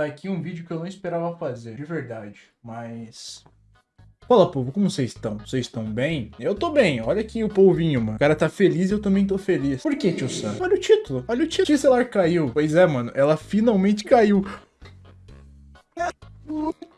Tá aqui um vídeo que eu não esperava fazer, de verdade, mas... Fala, povo, como vocês estão? Vocês estão bem? Eu tô bem, olha aqui o polvinho, mano. O cara tá feliz e eu também tô feliz. Por que, tio Sam? Olha o título, olha o título. Tia celular caiu. Pois é, mano, ela finalmente caiu.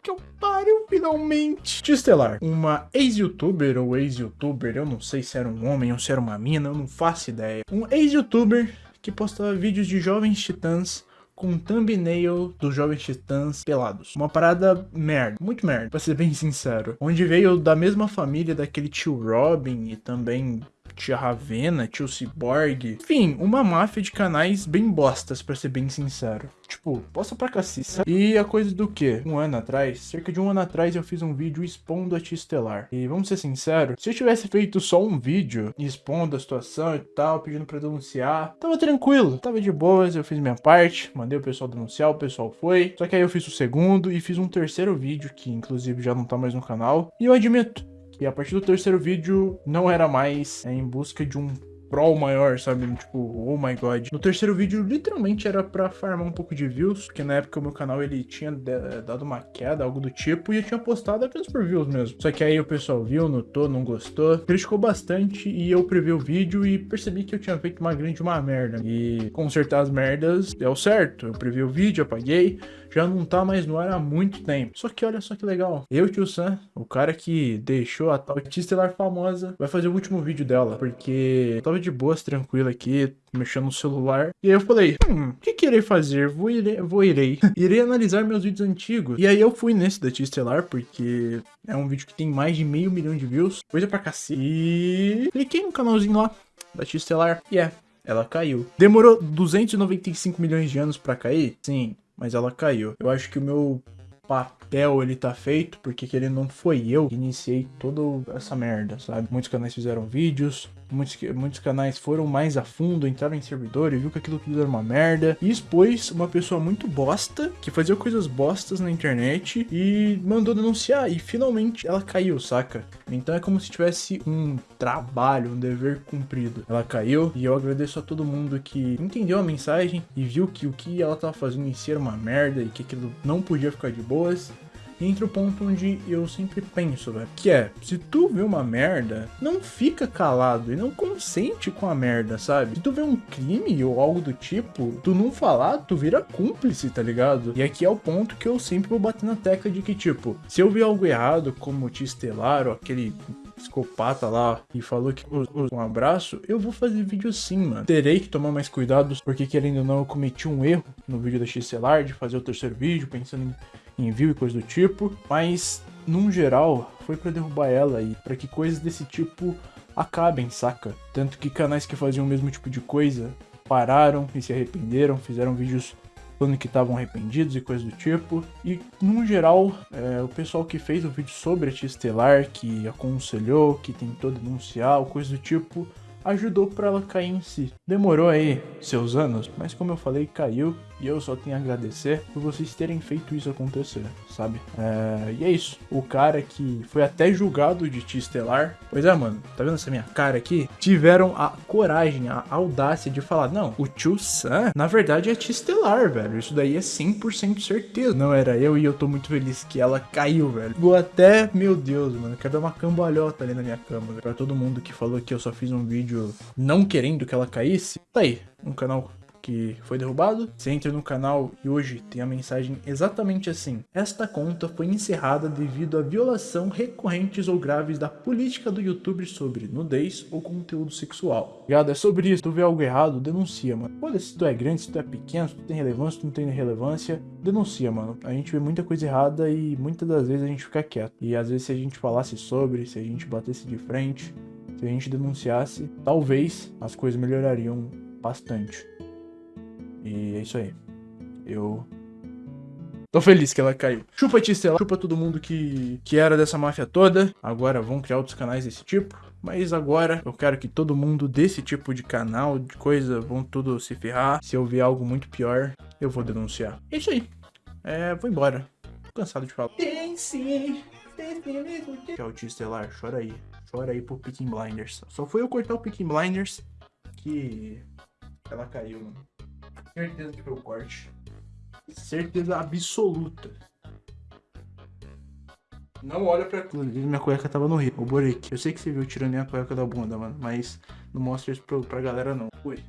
Que eu pariu, finalmente. Estelar, uma ex-youtuber ou ex-youtuber, eu não sei se era um homem ou se era uma mina, eu não faço ideia. Um ex-youtuber que postava vídeos de jovens titãs com thumbnail dos Jovens Titãs pelados. Uma parada merda, muito merda, pra ser bem sincero. Onde veio da mesma família daquele tio Robin e também tia Ravena, tio Cyborg. Enfim, uma máfia de canais bem bostas, pra ser bem sincero. Tipo, posta pra cacete. E a coisa do que? Um ano atrás, cerca de um ano atrás, eu fiz um vídeo expondo a Tia Estelar. E vamos ser sinceros, se eu tivesse feito só um vídeo expondo a situação e tal, pedindo pra denunciar, tava tranquilo, tava de boas, eu fiz minha parte, mandei o pessoal denunciar, o pessoal foi. Só que aí eu fiz o segundo e fiz um terceiro vídeo, que inclusive já não tá mais no canal. E eu admito, e a partir do terceiro vídeo, não era mais é, em busca de um pro maior, sabe? Tipo, oh my god. No terceiro vídeo, literalmente era pra farmar um pouco de views, porque na época o meu canal ele tinha dado uma queda, algo do tipo, e eu tinha postado apenas por views mesmo. Só que aí o pessoal viu, notou, não gostou, criticou bastante, e eu previ o vídeo e percebi que eu tinha feito uma grande uma merda. E consertar as merdas deu certo. Eu previ o vídeo, apaguei, já não tá mais no ar há muito tempo. Só que olha só que legal. Eu, tio Sam, o cara que deixou a tal Estelar famosa, vai fazer o último vídeo dela. Porque eu tava de boas, tranquilo aqui, mexendo no celular. E aí eu falei, hum, o que, que irei fazer? Vou, irei, vou irei. irei analisar meus vídeos antigos. E aí eu fui nesse da Tia Estelar, porque é um vídeo que tem mais de meio milhão de views. Coisa pra cacete. Cliquei no canalzinho lá da Tia Estelar. E é, ela caiu. Demorou 295 milhões de anos pra cair? Sim, mas ela caiu. Eu acho que o meu papel ele tá feito, porque ele não foi eu que iniciei toda essa merda, sabe? Muitos canais fizeram vídeos, muitos, muitos canais foram mais a fundo, entraram em servidor e viu que aquilo tudo era uma merda. E expôs uma pessoa muito bosta, que fazia coisas bostas na internet e mandou denunciar. E finalmente ela caiu, saca? Então é como se tivesse um trabalho, um dever cumprido. Ela caiu e eu agradeço a todo mundo que entendeu a mensagem e viu que o que ela tava fazendo em si era uma merda e que aquilo não podia ficar de boas entra o ponto onde eu sempre penso, velho. Que é, se tu vê uma merda, não fica calado e não consente com a merda, sabe? Se tu vê um crime ou algo do tipo, tu não falar, tu vira cúmplice, tá ligado? E aqui é o ponto que eu sempre vou bater na tecla de que, tipo, se eu ver algo errado, como o Estelar ou aquele psicopata lá e falou que um abraço, eu vou fazer vídeo sim, mano. Terei que tomar mais cuidados, porque querendo ou não, eu cometi um erro no vídeo da XCelar de fazer o terceiro vídeo, pensando em envio e coisa do tipo, mas num geral foi para derrubar ela e para que coisas desse tipo acabem, saca? Tanto que canais que faziam o mesmo tipo de coisa pararam e se arrependeram, fizeram vídeos falando que estavam arrependidos e coisas do tipo. E, num geral, é, o pessoal que fez o vídeo sobre a Tia Estelar, que aconselhou, que tentou denunciar, coisa do tipo, ajudou para ela cair em si. Demorou aí seus anos, mas como eu falei, caiu e eu só tenho a agradecer por vocês terem feito isso acontecer, sabe? É... E é isso. O cara que foi até julgado de Tia Estelar. Pois é, mano, tá vendo essa minha cara aqui? Tiveram a coragem, a audácia de falar: não, o tio Sam, na verdade, é Tia Estelar, velho. Isso daí é 100% certeza. Não era eu e eu tô muito feliz que ela caiu, velho. Vou até, meu Deus, mano, quero dar uma cambalhota ali na minha cama, velho. Pra todo mundo que falou que eu só fiz um vídeo não querendo que ela caísse, tá aí, um canal que foi derrubado. Você entra no canal e hoje tem a mensagem exatamente assim. Esta conta foi encerrada devido a violação recorrentes ou graves da política do YouTube sobre nudez ou conteúdo sexual. Ligado? É sobre isso. Tu vê algo errado, denuncia, mano. Olha se tu é grande, se tu é pequeno, se tu tem relevância, se tu não tem relevância, denuncia, mano. A gente vê muita coisa errada e muitas das vezes a gente fica quieto. E às vezes se a gente falasse sobre, se a gente batesse de frente, se a gente denunciasse, talvez as coisas melhorariam bastante. E é isso aí. Eu Tô feliz que ela caiu. Chupa Tistela, chupa todo mundo que, que era dessa máfia toda. Agora vão criar outros canais desse tipo. Mas agora eu quero que todo mundo desse tipo de canal, de coisa, vão tudo se ferrar. Se eu ver algo muito pior, eu vou denunciar. É isso aí. É, vou embora. Tô cansado de falar. Tem sim. Que é o Estelar, chora aí. Chora aí pro Picking Blinders. Só foi eu cortar o Picking Blinders que ela caiu, mano. Certeza que foi o corte. Certeza absoluta. Não olha pra. Inclusive, minha cueca tava no rio. O Borek. Eu sei que você viu tirando minha cueca da bunda, mano. Mas não mostra isso pra, pra galera, não. Ui.